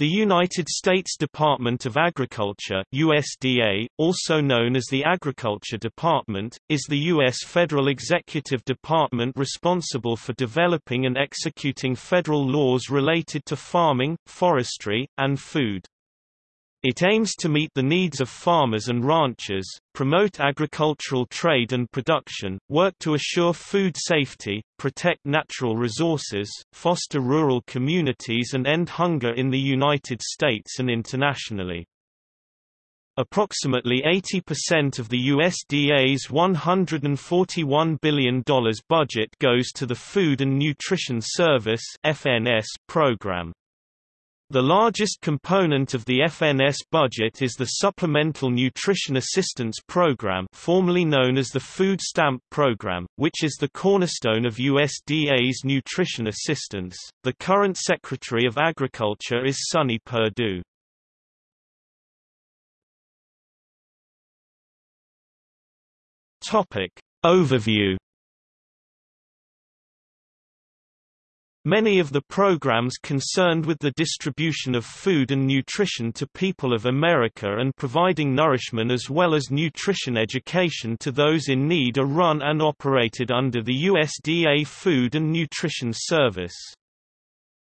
The United States Department of Agriculture USDA, also known as the Agriculture Department, is the U.S. federal executive department responsible for developing and executing federal laws related to farming, forestry, and food. It aims to meet the needs of farmers and ranchers, promote agricultural trade and production, work to assure food safety, protect natural resources, foster rural communities and end hunger in the United States and internationally. Approximately 80% of the USDA's $141 billion budget goes to the Food and Nutrition Service (FNS) program. The largest component of the FNS budget is the Supplemental Nutrition Assistance Program formerly known as the Food Stamp Program, which is the cornerstone of USDA's nutrition assistance. The current Secretary of Agriculture is Sonny Perdue. Overview Many of the programs concerned with the distribution of food and nutrition to people of America and providing nourishment as well as nutrition education to those in need are run and operated under the USDA Food and Nutrition Service.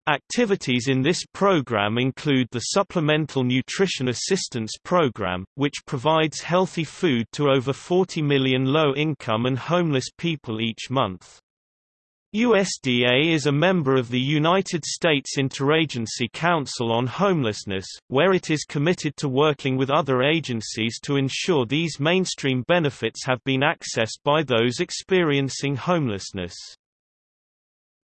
Activities in this program include the Supplemental Nutrition Assistance Program, which provides healthy food to over 40 million low-income and homeless people each month. USDA is a member of the United States Interagency Council on Homelessness, where it is committed to working with other agencies to ensure these mainstream benefits have been accessed by those experiencing homelessness.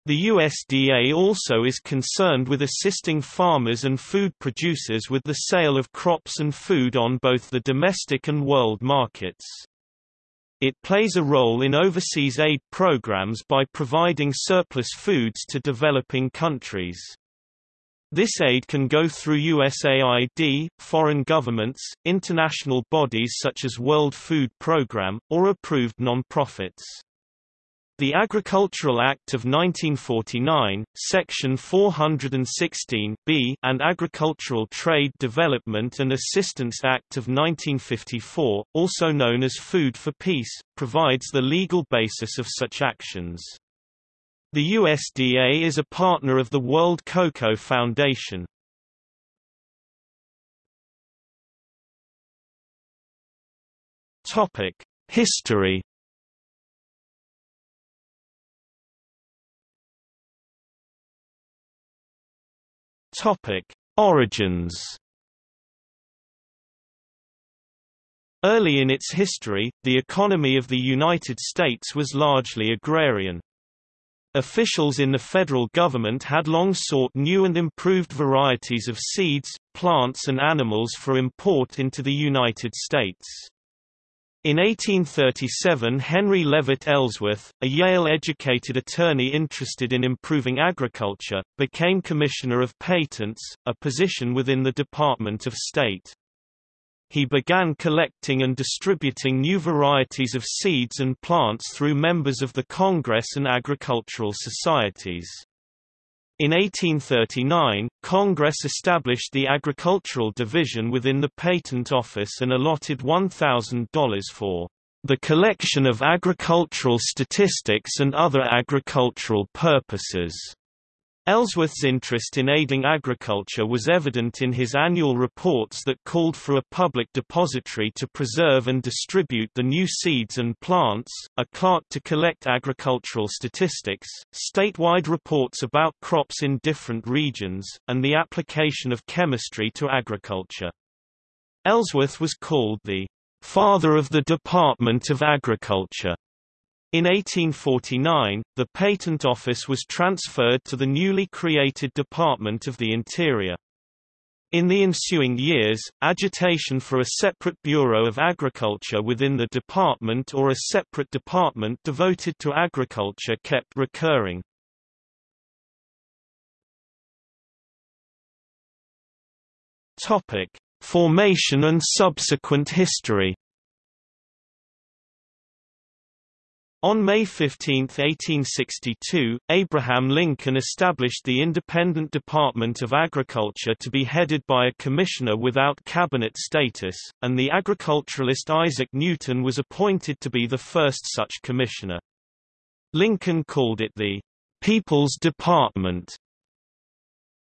The USDA also is concerned with assisting farmers and food producers with the sale of crops and food on both the domestic and world markets. It plays a role in overseas aid programs by providing surplus foods to developing countries. This aid can go through USAID, foreign governments, international bodies such as World Food Programme, or approved non-profits. The Agricultural Act of 1949, Section 416 B, and Agricultural Trade Development and Assistance Act of 1954, also known as Food for Peace, provides the legal basis of such actions. The USDA is a partner of the World Cocoa Foundation. History Topic: Origins. Early in its history, the economy of the United States was largely agrarian. Officials in the federal government had long sought new and improved varieties of seeds, plants and animals for import into the United States. In 1837 Henry Leavitt Ellsworth, a Yale-educated attorney interested in improving agriculture, became Commissioner of Patents, a position within the Department of State. He began collecting and distributing new varieties of seeds and plants through members of the Congress and agricultural societies. In 1839, Congress established the Agricultural Division within the Patent Office and allotted $1,000 for the collection of agricultural statistics and other agricultural purposes. Ellsworth's interest in aiding agriculture was evident in his annual reports that called for a public depository to preserve and distribute the new seeds and plants, a clerk to collect agricultural statistics, statewide reports about crops in different regions, and the application of chemistry to agriculture. Ellsworth was called the father of the Department of Agriculture in 1849, the Patent Office was transferred to the newly created Department of the Interior. In the ensuing years, agitation for a separate Bureau of Agriculture within the department or a separate department devoted to agriculture kept recurring. Topic: Formation and subsequent history. On May 15, 1862, Abraham Lincoln established the Independent Department of Agriculture to be headed by a commissioner without cabinet status, and the agriculturalist Isaac Newton was appointed to be the first such commissioner. Lincoln called it the People's Department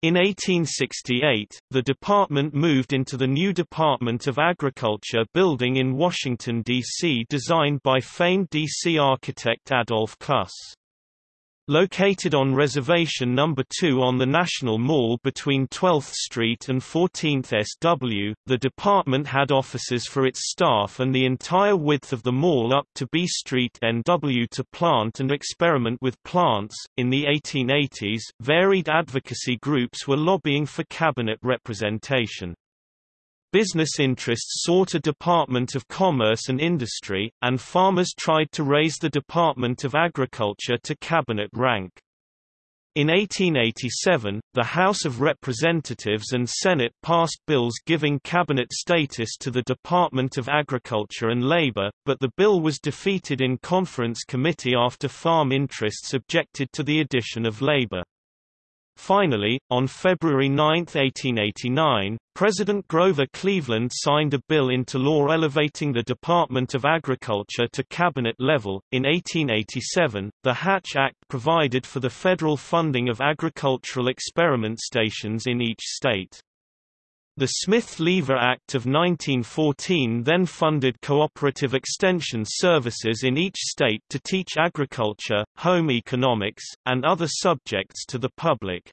in 1868, the department moved into the new Department of Agriculture building in Washington, D.C. designed by famed D.C. architect Adolf Cluss. Located on Reservation No. 2 on the National Mall between 12th Street and 14th SW, the department had offices for its staff and the entire width of the mall up to B Street NW to plant and experiment with plants. In the 1880s, varied advocacy groups were lobbying for cabinet representation. Business interests sought a Department of Commerce and Industry, and farmers tried to raise the Department of Agriculture to cabinet rank. In 1887, the House of Representatives and Senate passed bills giving cabinet status to the Department of Agriculture and Labor, but the bill was defeated in conference committee after farm interests objected to the addition of labor. Finally, on February 9, 1889, President Grover Cleveland signed a bill into law elevating the Department of Agriculture to cabinet level. In 1887, the Hatch Act provided for the federal funding of agricultural experiment stations in each state. The Smith-Lever Act of 1914 then funded cooperative extension services in each state to teach agriculture, home economics, and other subjects to the public.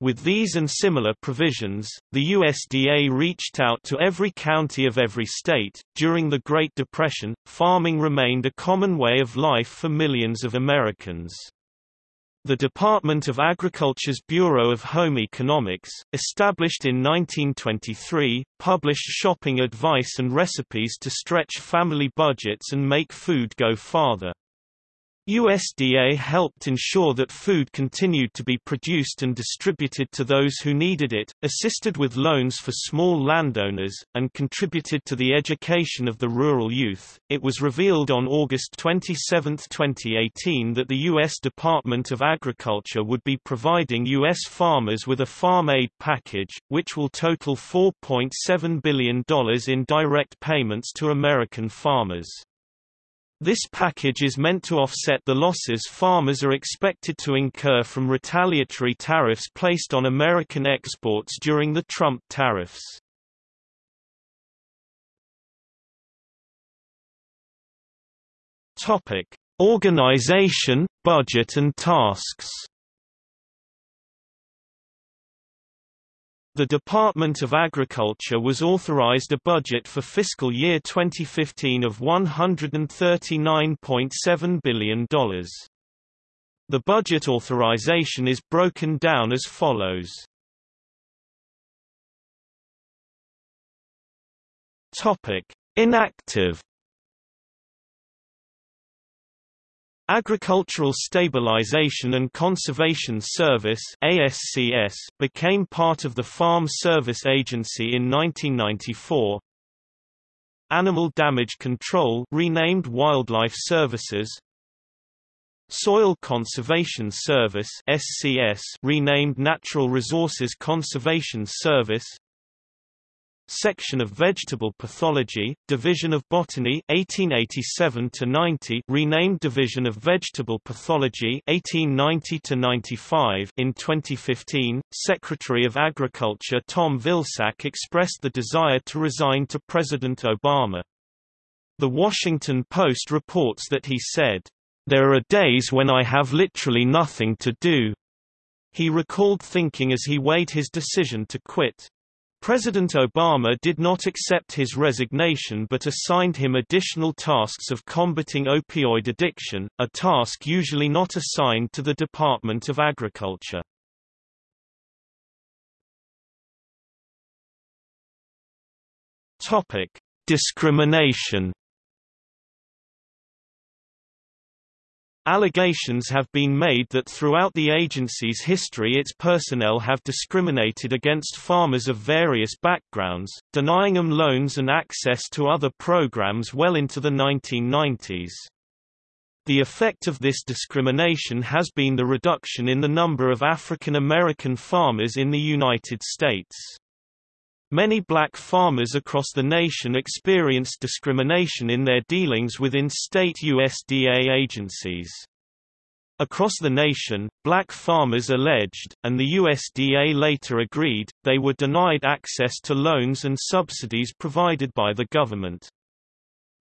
With these and similar provisions, the USDA reached out to every county of every state. During the Great Depression, farming remained a common way of life for millions of Americans. The Department of Agriculture's Bureau of Home Economics, established in 1923, published shopping advice and recipes to stretch family budgets and make food go farther. USDA helped ensure that food continued to be produced and distributed to those who needed it, assisted with loans for small landowners, and contributed to the education of the rural youth. It was revealed on August 27, 2018 that the U.S. Department of Agriculture would be providing U.S. farmers with a farm aid package, which will total $4.7 billion in direct payments to American farmers. This package is meant to offset the losses farmers are expected to incur from retaliatory tariffs placed on American exports during the Trump tariffs. Topic: Organization, budget and tasks. The Department of Agriculture was authorized a budget for fiscal year 2015 of $139.7 billion. The budget authorization is broken down as follows. Inactive Agricultural Stabilization and Conservation Service ASCS became part of the Farm Service Agency in 1994. Animal Damage Control renamed Wildlife Services Soil Conservation Service SCS renamed Natural Resources Conservation Service Section of Vegetable Pathology, Division of Botany 1887 to 90, renamed Division of Vegetable Pathology 1890 to 95. In 2015, Secretary of Agriculture Tom Vilsack expressed the desire to resign to President Obama. The Washington Post reports that he said, "There are days when I have literally nothing to do." He recalled thinking as he weighed his decision to quit. President Obama did not accept his resignation but assigned him additional tasks of combating opioid addiction, a task usually not assigned to the Department of Agriculture. Discrimination Allegations have been made that throughout the agency's history its personnel have discriminated against farmers of various backgrounds, denying them loans and access to other programs well into the 1990s. The effect of this discrimination has been the reduction in the number of African American farmers in the United States. Many black farmers across the nation experienced discrimination in their dealings within state USDA agencies. Across the nation, black farmers alleged, and the USDA later agreed, they were denied access to loans and subsidies provided by the government.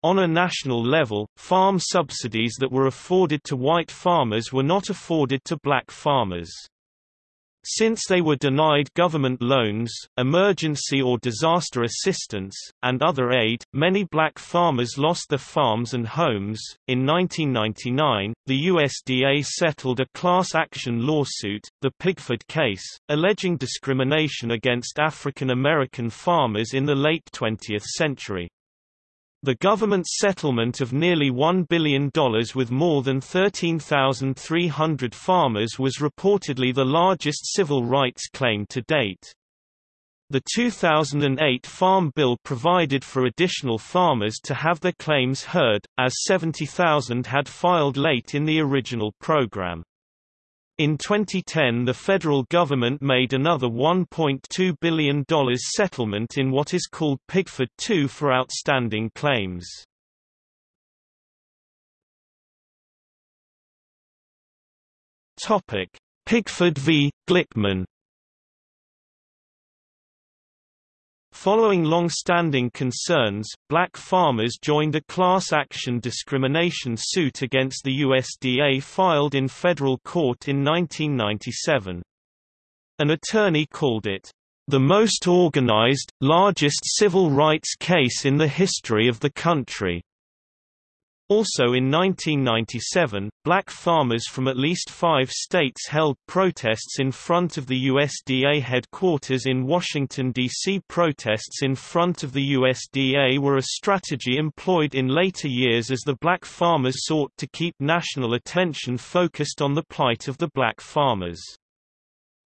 On a national level, farm subsidies that were afforded to white farmers were not afforded to black farmers. Since they were denied government loans, emergency or disaster assistance, and other aid, many black farmers lost their farms and homes. In 1999, the USDA settled a class action lawsuit, the Pigford case, alleging discrimination against African American farmers in the late 20th century. The government's settlement of nearly $1 billion with more than 13,300 farmers was reportedly the largest civil rights claim to date. The 2008 Farm Bill provided for additional farmers to have their claims heard, as 70,000 had filed late in the original program. In 2010 the federal government made another $1.2 billion settlement in what is called Pigford II for outstanding claims. Pigford v. Glickman Following long-standing concerns, black farmers joined a class action discrimination suit against the USDA filed in federal court in 1997. An attorney called it, "...the most organized, largest civil rights case in the history of the country." Also in 1997, black farmers from at least five states held protests in front of the USDA headquarters in Washington, D.C. Protests in front of the USDA were a strategy employed in later years as the black farmers sought to keep national attention focused on the plight of the black farmers.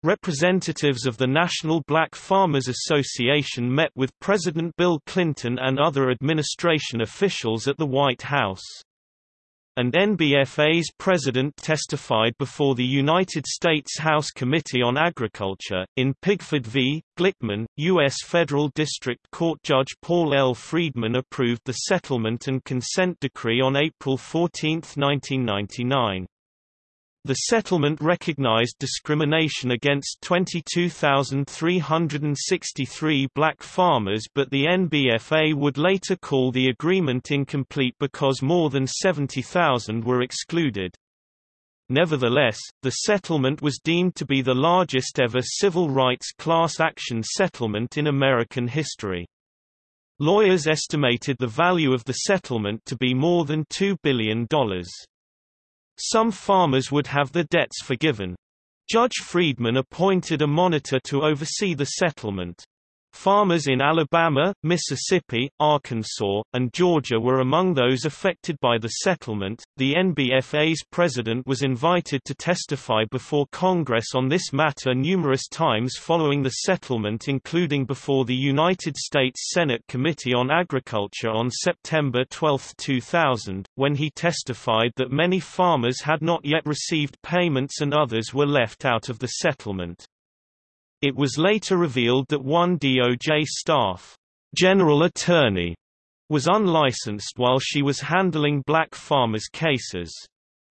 Representatives of the National Black Farmers Association met with President Bill Clinton and other administration officials at the White House. And NBFA's president testified before the United States House Committee on Agriculture. In Pigford v. Glickman, U.S. Federal District Court Judge Paul L. Friedman approved the settlement and consent decree on April 14, 1999. The settlement recognized discrimination against 22,363 black farmers but the NBFA would later call the agreement incomplete because more than 70,000 were excluded. Nevertheless, the settlement was deemed to be the largest ever civil rights class action settlement in American history. Lawyers estimated the value of the settlement to be more than $2 billion. Some farmers would have their debts forgiven. Judge Friedman appointed a monitor to oversee the settlement. Farmers in Alabama, Mississippi, Arkansas, and Georgia were among those affected by the settlement. The NBFA's president was invited to testify before Congress on this matter numerous times following the settlement, including before the United States Senate Committee on Agriculture on September 12, 2000, when he testified that many farmers had not yet received payments and others were left out of the settlement. It was later revealed that one DOJ staff general attorney was unlicensed while she was handling black farmers' cases.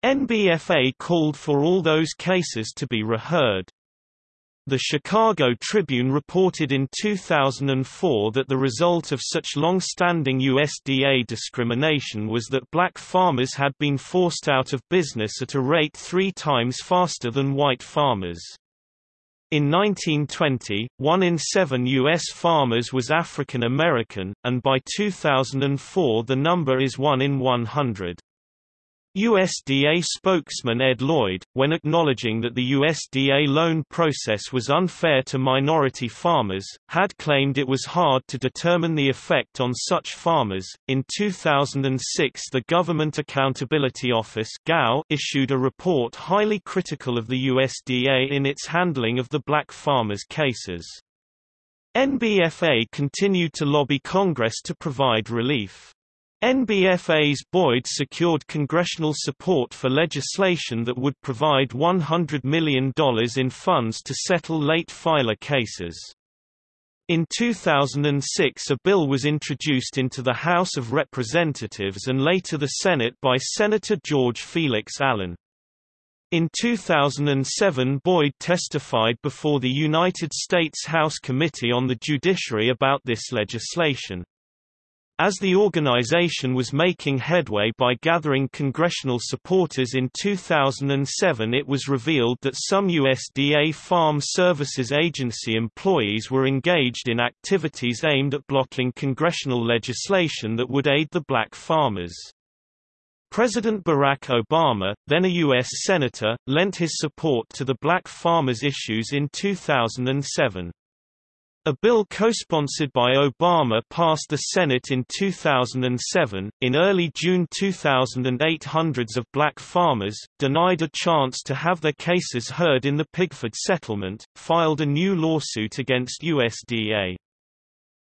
NBFA called for all those cases to be reheard. The Chicago Tribune reported in 2004 that the result of such long-standing USDA discrimination was that black farmers had been forced out of business at a rate three times faster than white farmers. In 1920, one in seven U.S. farmers was African American, and by 2004 the number is one in 100. USDA spokesman Ed Lloyd, when acknowledging that the USDA loan process was unfair to minority farmers, had claimed it was hard to determine the effect on such farmers. In 2006, the Government Accountability Office (GAO) issued a report highly critical of the USDA in its handling of the black farmers' cases. NBFA continued to lobby Congress to provide relief. NBFA's Boyd secured congressional support for legislation that would provide $100 million in funds to settle late filer cases. In 2006 a bill was introduced into the House of Representatives and later the Senate by Senator George Felix Allen. In 2007 Boyd testified before the United States House Committee on the Judiciary about this legislation. As the organization was making headway by gathering congressional supporters in 2007 it was revealed that some USDA Farm Services Agency employees were engaged in activities aimed at blocking congressional legislation that would aid the black farmers. President Barack Obama, then a U.S. Senator, lent his support to the black farmers' issues in 2007. A bill co-sponsored by Obama passed the Senate in 2007. In early June 2008, hundreds of black farmers, denied a chance to have their cases heard in the Pigford settlement, filed a new lawsuit against USDA.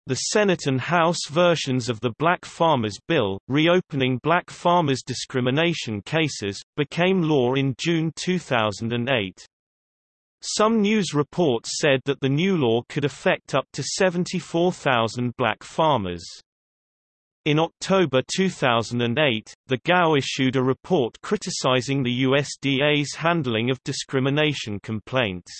The Senate and House versions of the Black Farmers Bill, reopening black farmers' discrimination cases, became law in June 2008. Some news reports said that the new law could affect up to 74,000 black farmers. In October 2008, the GAO issued a report criticizing the USDA's handling of discrimination complaints.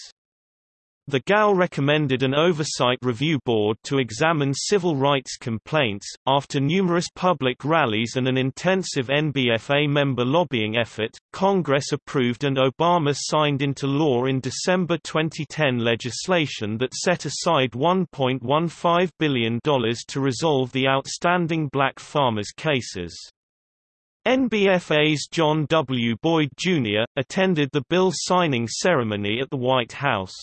The GAO recommended an oversight review board to examine civil rights complaints. After numerous public rallies and an intensive NBFA member lobbying effort, Congress approved and Obama signed into law in December 2010 legislation that set aside $1.15 billion to resolve the outstanding black farmers' cases. NBFA's John W. Boyd, Jr., attended the bill signing ceremony at the White House.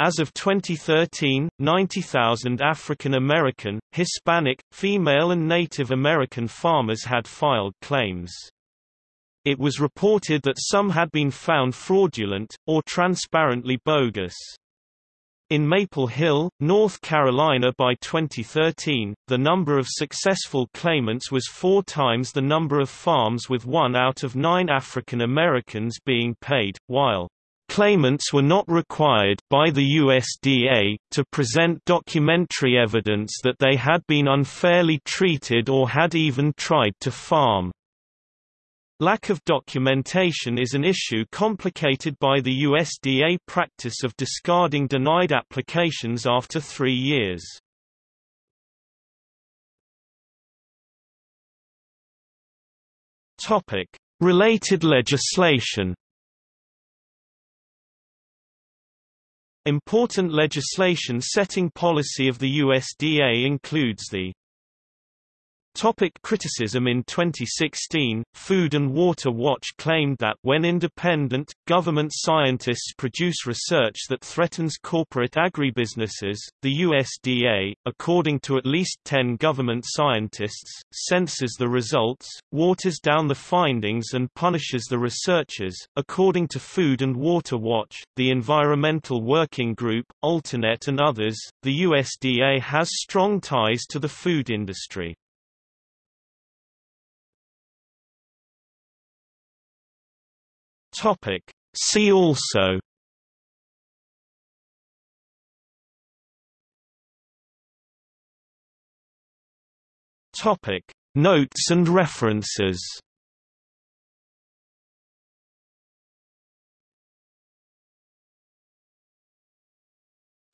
As of 2013, 90,000 African American, Hispanic, female and Native American farmers had filed claims. It was reported that some had been found fraudulent, or transparently bogus. In Maple Hill, North Carolina by 2013, the number of successful claimants was four times the number of farms with one out of nine African Americans being paid, while Claimants were not required by the USDA to present documentary evidence that they had been unfairly treated or had even tried to farm. Lack of documentation is an issue complicated by the USDA practice of discarding denied applications after three years. Related legislation Important legislation setting policy of the USDA includes the Topic criticism In 2016, Food and Water Watch claimed that when independent, government scientists produce research that threatens corporate agribusinesses, the USDA, according to at least 10 government scientists, censors the results, waters down the findings and punishes the researchers. According to Food and Water Watch, the Environmental Working Group, Alternet and others, the USDA has strong ties to the food industry. Topic. See also Topic. Notes and references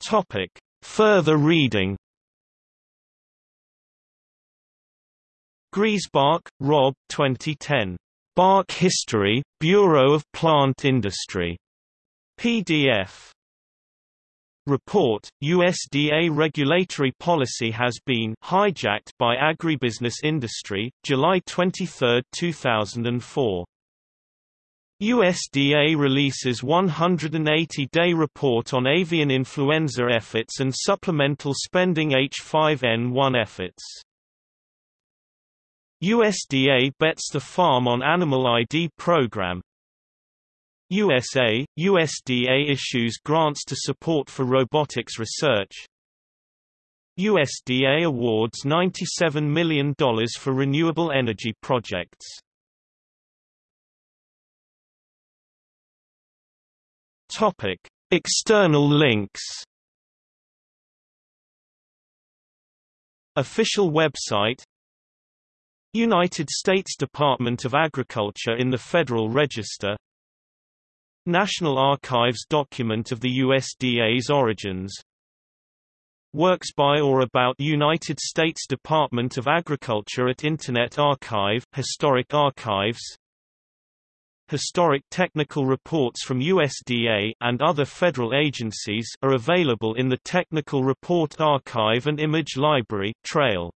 Topic. Further reading Griesbach, Rob 2010. BARC History, Bureau of Plant Industry. PDF. Report, USDA regulatory policy has been hijacked by agribusiness industry, July 23, 2004. USDA releases 180-day report on avian influenza efforts and supplemental spending H5N1 efforts. USDA bets the farm on Animal ID program. USA, USDA issues grants to support for robotics research. USDA awards $97 million for renewable energy projects. External links. Official website United States Department of Agriculture in the Federal Register. National Archives document of the USDA's origins. Works by or about United States Department of Agriculture at Internet Archive Historic Archives. Historic technical reports from USDA and other federal agencies are available in the Technical Report Archive and Image Library Trail